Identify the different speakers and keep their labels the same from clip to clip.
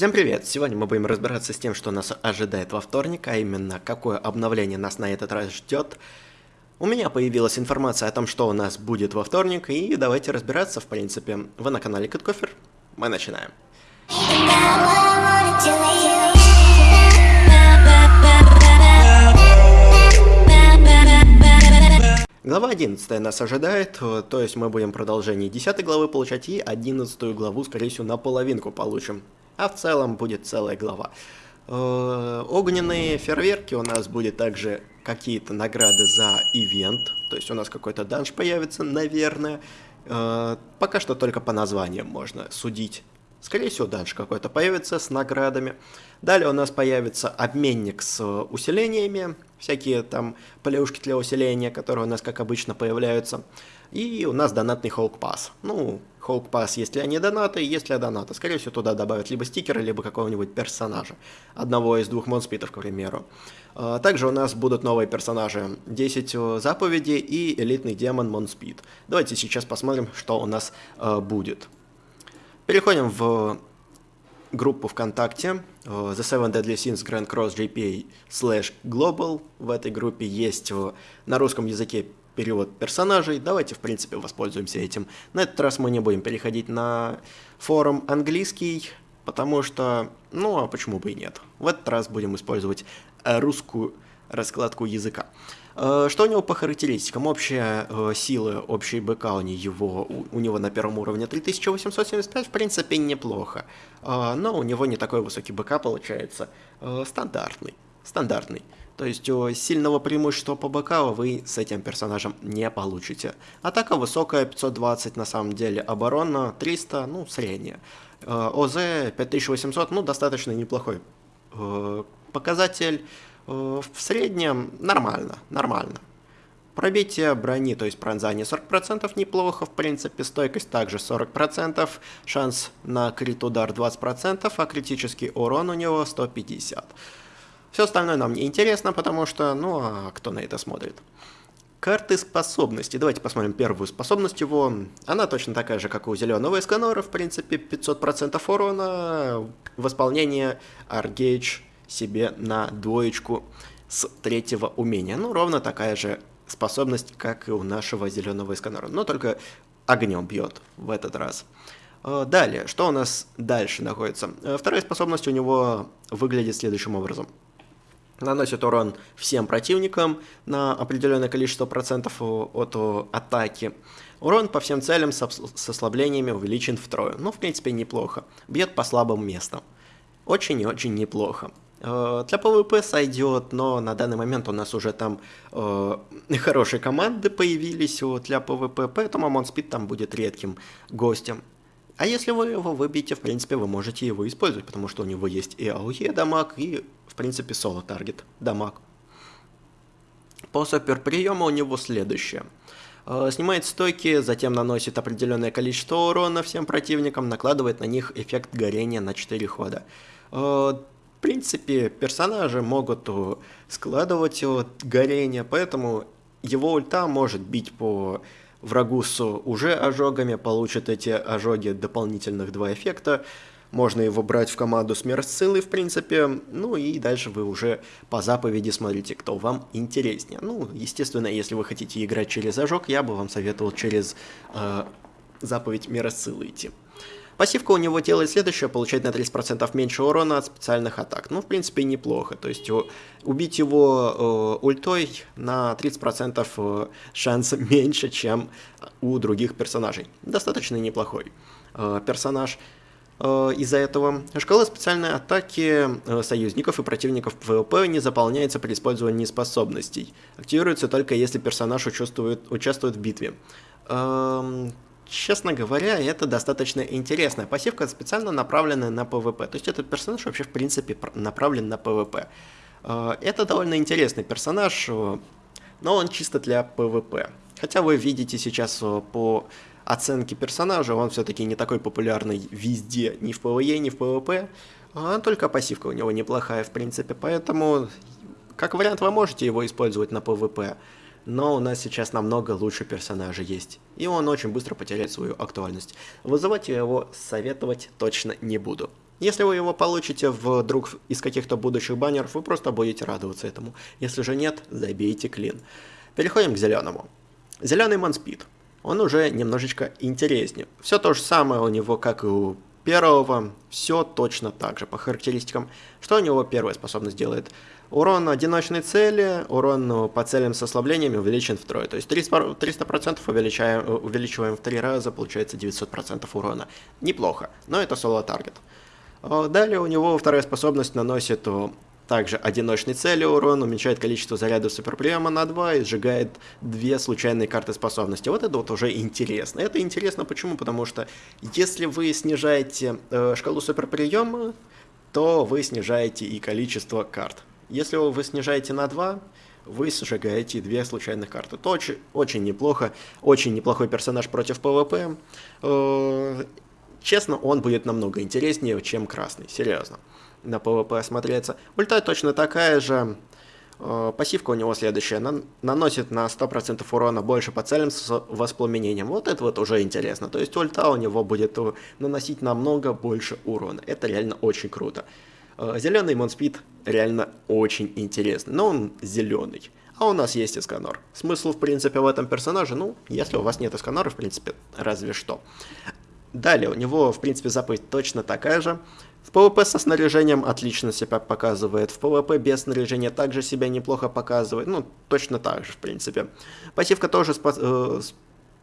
Speaker 1: Всем привет! Сегодня мы будем разбираться с тем, что нас ожидает во вторник, а именно, какое обновление нас на этот раз ждет. У меня появилась информация о том, что у нас будет во вторник, и давайте разбираться, в принципе. Вы на канале Кэткофер, мы начинаем. Глава 11 нас ожидает, то есть мы будем продолжение 10 главы получать и 11 главу, скорее всего, наполовинку получим. А в целом будет целая глава. Э, огненные фейерверки у нас будет также какие-то награды за ивент, то есть у нас какой-то данж появится, наверное. Э, пока что только по названиям можно судить. Скорее всего, данж какой-то появится с наградами. Далее у нас появится обменник с усилениями, всякие там плюшки для усиления, которые у нас, как обычно, появляются. И у нас донатный Hulk Pass. Ну, Hulk Pass, если они донаты, если донаты. Скорее всего, туда добавят либо стикеры, либо какого-нибудь персонажа. Одного из двух монспитов, к примеру. А, также у нас будут новые персонажи. 10 э, заповедей и элитный демон Монспид. Давайте сейчас посмотрим, что у нас э, будет. Переходим в группу ВКонтакте uh, The Seven Deadly Sins Grand Cross JPA slash Global. В этой группе есть uh, на русском языке перевод персонажей. Давайте, в принципе, воспользуемся этим. На этот раз мы не будем переходить на форум английский, потому что, ну, а почему бы и нет. В этот раз будем использовать э, русскую раскладку языка. Э, что у него по характеристикам? Общая э, сила, общий БК у него, у него на первом уровне 3875, в принципе, неплохо. Э, но у него не такой высокий БК получается. Стандартный. Стандартный. То есть сильного преимущества по БК вы с этим персонажем не получите. Атака высокая, 520 на самом деле, оборона 300, ну, средняя. ОЗ 5800, ну, достаточно неплохой показатель. Э, в среднем нормально, нормально. Пробитие брони, то есть пронзание 40% неплохо, в принципе, стойкость также 40%, шанс на крит удар 20%, а критический урон у него 150. Все остальное нам не интересно, потому что, ну, а кто на это смотрит? Карты способностей. Давайте посмотрим первую способность его. Она точно такая же, как у зеленого Эсканора, в принципе, 500% урона, восполнение Argage себе на двоечку с третьего умения. Ну, ровно такая же способность, как и у нашего зеленого эсканера, но только огнем бьет в этот раз. Э, далее, что у нас дальше находится? Э, вторая способность у него выглядит следующим образом. Наносит урон всем противникам на определенное количество процентов от атаки. Урон по всем целям с ослаблениями увеличен втрое. Ну, в принципе, неплохо. Бьет по слабым местам. Очень и очень неплохо. Э, для PvP сойдет, но на данный момент у нас уже там э, хорошие команды появились вот, для PvP, поэтому Монспид там будет редким гостем. А если вы его выбьете, в принципе, вы можете его использовать, потому что у него есть и AOE дамаг, и, в принципе, соло- target дамаг. По суперприему у него следующее. Э, снимает стойки, затем наносит определенное количество урона всем противникам, накладывает на них эффект горения на 4 хода. Э, в принципе, персонажи могут складывать горение, поэтому его ульта может бить по врагу с уже ожогами, получит эти ожоги дополнительных два эффекта. Можно его брать в команду смерть силы, в принципе. Ну и дальше вы уже по заповеди смотрите, кто вам интереснее. Ну, естественно, если вы хотите играть через ожог, я бы вам советовал через э, заповедь силы идти. Пассивка у него делает следующее, получает на 30% меньше урона от специальных атак. Ну, в принципе, неплохо. То есть убить его э, ультой на 30% э, шанс меньше, чем у других персонажей. Достаточно неплохой э, персонаж. Э, из-за этого шкала специальной атаки э, союзников и противников PvP не заполняется при использовании способностей. Активируется только если персонаж участвует, участвует в битве. Честно говоря, это достаточно интересная пассивка, специально направленная на PvP. То есть этот персонаж вообще в принципе направлен на PvP. Э, это довольно интересный персонаж, э, но он чисто для PvP. Хотя вы видите сейчас э, по оценке персонажа, он все-таки не такой популярный везде, ни в PvE, ни в PvP. А только пассивка у него неплохая, в принципе, поэтому, как вариант, вы можете его использовать на PvP но у нас сейчас намного лучше персонажа есть, и он очень быстро потеряет свою актуальность. Вызывать его советовать точно не буду. Если вы его получите вдруг из каких-то будущих баннеров, вы просто будете радоваться этому. Если же нет, забейте клин. Переходим к зеленому. Зеленый манспид. Он уже немножечко интереснее. Все то же самое у него, как и у первого. Все точно так же по характеристикам. Что у него первая способность делает? Урон одиночной цели, урон по целям с ослаблениями увеличен втрое. То есть 300%, 300% увеличаем, увеличиваем в три раза, получается 900% урона. Неплохо, но это соло-таргет. Далее у него вторая способность наносит также одиночной цели урон, уменьшает количество зарядов суперприема на 2 и сжигает две случайные карты способности. Вот это вот уже интересно. Это интересно почему? Потому что если вы снижаете э, шкалу суперприема, то вы снижаете и количество карт. Если вы снижаете на 2, вы сжигаете две случайных карты. Это очень, очень неплохо, очень неплохой персонаж против PvP. Честно, он будет намного интереснее, чем красный, серьезно на PvP осмотреться. Ульта точно такая же. Э, пассивка у него следующая. наносит на 100% урона больше по целям с воспламенением. Вот это вот уже интересно. То есть ульта у него будет э, наносить намного больше урона. Это реально очень круто. Э, зеленый монспид реально очень интересный. Но он зеленый. А у нас есть Эсканор. Смысл, в принципе, в этом персонаже, ну, если у вас нет Эсканора, в принципе, разве что. Далее, у него, в принципе, заповедь точно такая же. В PvP со снаряжением отлично себя показывает, в PvP без снаряжения также себя неплохо показывает, ну, точно так же, в принципе. Пассивка тоже э,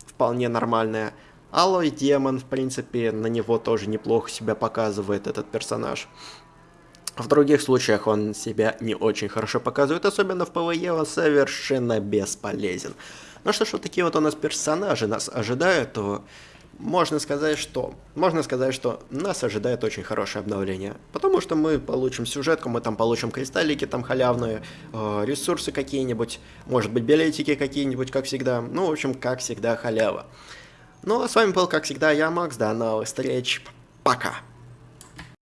Speaker 1: вполне нормальная. Алой Демон, в принципе, на него тоже неплохо себя показывает этот персонаж. В других случаях он себя не очень хорошо показывает, особенно в PvE он совершенно бесполезен. Ну что ж, вот такие вот у нас персонажи нас ожидают, то можно сказать, что можно сказать, что нас ожидает очень хорошее обновление, потому что мы получим сюжетку, мы там получим кристаллики там халявные, э, ресурсы какие-нибудь, может быть билетики какие-нибудь, как всегда, ну в общем, как всегда халява. Ну а с вами был, как всегда, я, Макс, до новых встреч, пока!